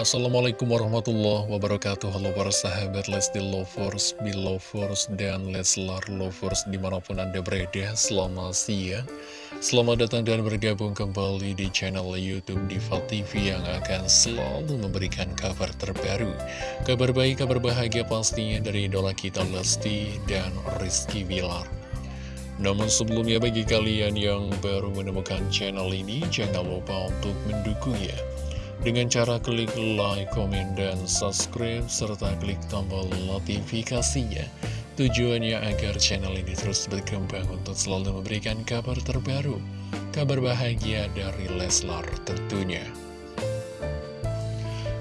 Assalamualaikum warahmatullahi wabarakatuh. Halo para sahabat Lesti Lovers, Belovers, dan Leslar Lovers di mana pun anda berada Selamat siang. Selamat datang dan bergabung kembali di channel Youtube Diva TV Yang akan selalu memberikan kabar terbaru. Kabar baik, kabar bahagia pastinya dari idola kita Lesti dan Rizky Bilar. Namun sebelumnya bagi kalian yang baru menemukan channel ini, jangan lupa untuk mendukungnya dengan cara klik like, komen, dan subscribe, serta klik tombol notifikasinya. Tujuannya agar channel ini terus berkembang untuk selalu memberikan kabar terbaru, kabar bahagia dari Leslar tentunya.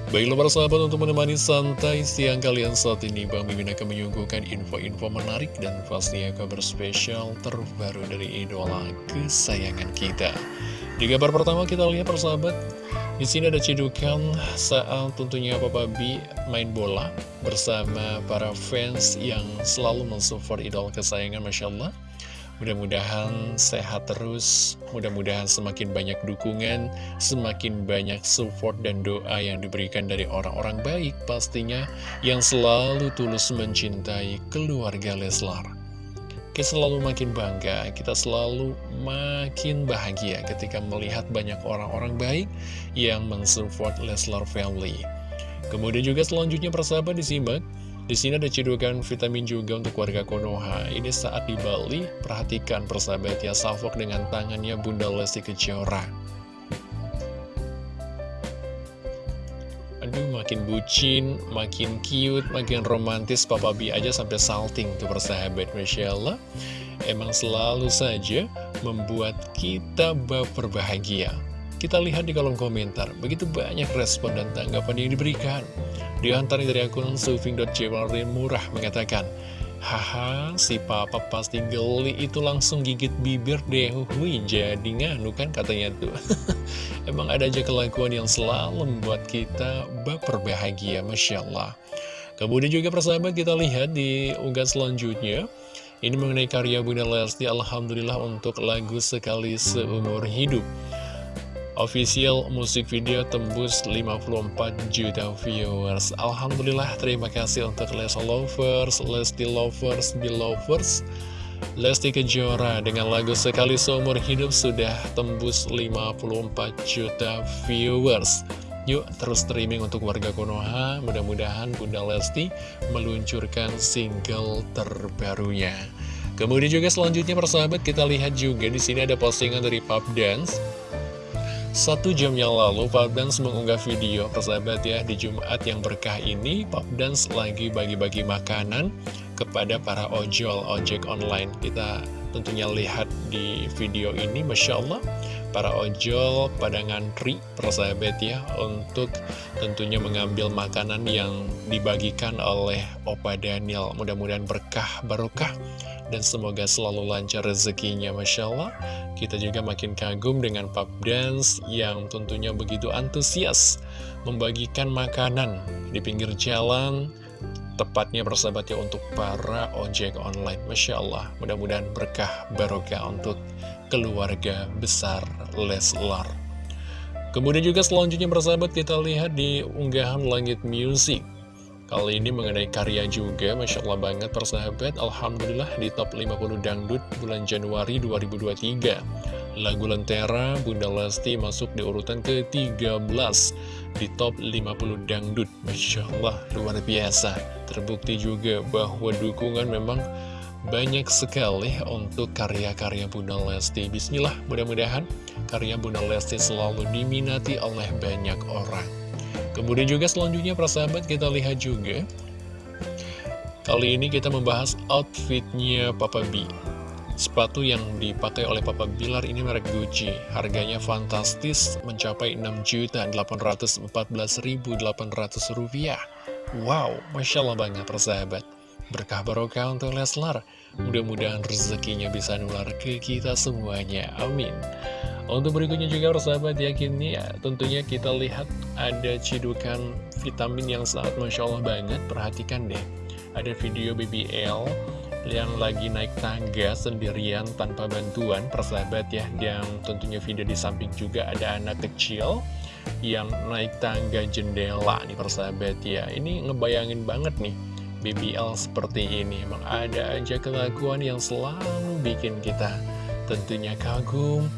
Baiklah para sahabat untuk menemani santai siang kalian saat ini Bang Mimin akan menyuguhkan info-info menarik dan pastinya kabar spesial terbaru dari idola kesayangan kita. Di kabar pertama kita lihat persahabat di sini ada cedukan saat tentunya Papa B main bola bersama para fans yang selalu mensupport idol kesayangan Masya Allah. Mudah-mudahan sehat terus, mudah-mudahan semakin banyak dukungan, semakin banyak support dan doa yang diberikan dari orang-orang baik pastinya yang selalu tulus mencintai keluarga Leslar kita selalu makin bangga, kita selalu makin bahagia ketika melihat banyak orang-orang baik yang mensupport Leslar Family. Kemudian juga selanjutnya persahabat disimak, di sini ada cedukan vitamin juga untuk warga Konoha. Ini saat di Bali, perhatikan persahabat ya, salvok dengan tangannya Bunda Lesti Kejora. Aduh, makin bucin, makin cute, makin romantis Papa B aja sampai salting tuh persahabat Masya Allah. Emang selalu saja membuat kita baper bahagia. Kita lihat di kolom komentar, begitu banyak respon dan tanggapan yang diberikan. Di antara dari akun sufing.jewelry murah mengatakan, Haha, si papa pasti geli itu langsung gigit bibir deh. Hui, jadi nganu kan katanya tuh. Emang ada aja kelakuan yang selalu membuat kita baper bahagia, Masya Allah. Kemudian juga persahabat kita lihat di unggahan selanjutnya. Ini mengenai karya Bunda Lesti Alhamdulillah untuk lagu Sekali Seumur Hidup Official musik video tembus 54 juta viewers. Alhamdulillah terima kasih untuk Lesa Lovers, Lesti Lovers, Belovers Lesti Kejora dengan lagu Sekali Seumur Hidup sudah tembus 54 juta viewers. Yuk terus streaming untuk warga Konoha. Mudah-mudahan Bunda Lesti meluncurkan single terbarunya. Kemudian juga selanjutnya persahabat kita lihat juga di sini ada postingan dari Pop Dance satu jam yang lalu, Pop Dance mengunggah video persahabat ya Di Jumat yang berkah ini, Pop Dance lagi bagi-bagi makanan kepada para ojol, ojek online. Kita tentunya lihat di video ini, Masya Allah Para ojol pada ngantri persahabat ya Untuk tentunya mengambil makanan yang dibagikan oleh Opa Daniel. Mudah-mudahan berkah barokah dan semoga selalu lancar rezekinya Masya Allah. Kita juga makin kagum dengan pub dance yang tentunya begitu antusias membagikan makanan di pinggir jalan tepatnya bersahabat ya untuk para ojek online. Masya Allah mudah-mudahan berkah barokah untuk keluarga besar Leslar. Kemudian juga selanjutnya bersahabat kita lihat di unggahan Langit Music. Kali ini mengenai karya juga, Masya Allah banget persahabat Alhamdulillah di top 50 dangdut bulan Januari 2023 Lagu Lentera, Bunda Lesti masuk di urutan ke-13 di top 50 dangdut. Masya Allah, luar biasa. Terbukti juga bahwa dukungan memang banyak sekali untuk karya-karya Bunda Lesti. Bismillah, mudah-mudahan karya Bunda Lesti selalu diminati oleh banyak orang. Kemudian juga selanjutnya persahabat kita lihat juga. Kali ini kita membahas outfitnya Papa B Sepatu yang dipakai oleh Papa Bilar ini merek Gucci. Harganya fantastis mencapai 6.814.800 rupiah. Wow, Masya Allah banget persahabat. Berkah barokah untuk Leslar. Mudah-mudahan rezekinya bisa nular ke kita semuanya. Amin. Untuk berikutnya juga persahabat ya kini ya tentunya kita lihat ada cidukan vitamin yang sangat Masya Allah banget. Perhatikan deh. Ada video BBL yang lagi naik tangga sendirian tanpa bantuan persahabat ya Yang tentunya video di samping juga ada anak kecil yang naik tangga jendela nih persahabat ya. Ini ngebayangin banget nih BBL seperti ini. Emang ada aja kelakuan yang selalu bikin kita tentunya kagum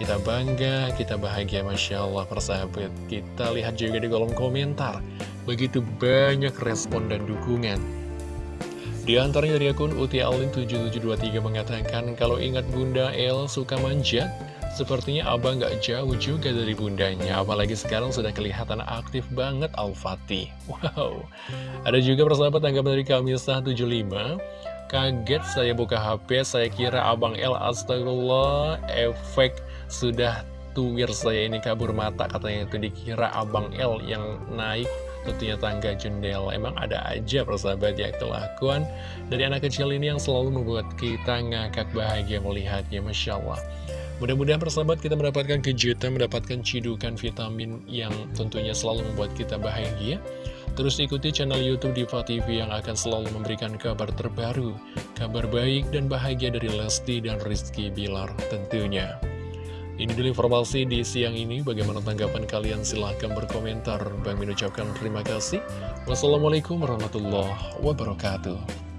kita bangga, kita bahagia Masya Allah persahabat. Kita lihat juga di kolom komentar Begitu banyak respon dan dukungan Di antaranya dari akun Uti Alin 7723 mengatakan Kalau ingat Bunda El suka manjat Sepertinya abang gak jauh juga dari bundanya Apalagi sekarang sudah kelihatan aktif banget Al-Fatih. Wow. Ada juga persahabat tanggapan dari Kamisa 75 Kaget saya buka HP Saya kira abang El Astagfirullah Efek sudah tuwir saya ini kabur mata Katanya itu dikira abang El yang naik tentunya tangga jendela Emang ada aja persahabat ya kelakuan dari anak kecil ini yang selalu membuat kita ngakak bahagia melihatnya Masya Allah Mudah-mudahan persahabat kita mendapatkan kejutan, mendapatkan cidukan vitamin yang tentunya selalu membuat kita bahagia. Terus ikuti channel Youtube Diva TV yang akan selalu memberikan kabar terbaru, kabar baik dan bahagia dari Lesti dan Rizky Bilar tentunya. Ini dulu informasi di siang ini, bagaimana tanggapan kalian? Silahkan berkomentar. Bang mengucapkan terima kasih. Wassalamualaikum warahmatullahi wabarakatuh.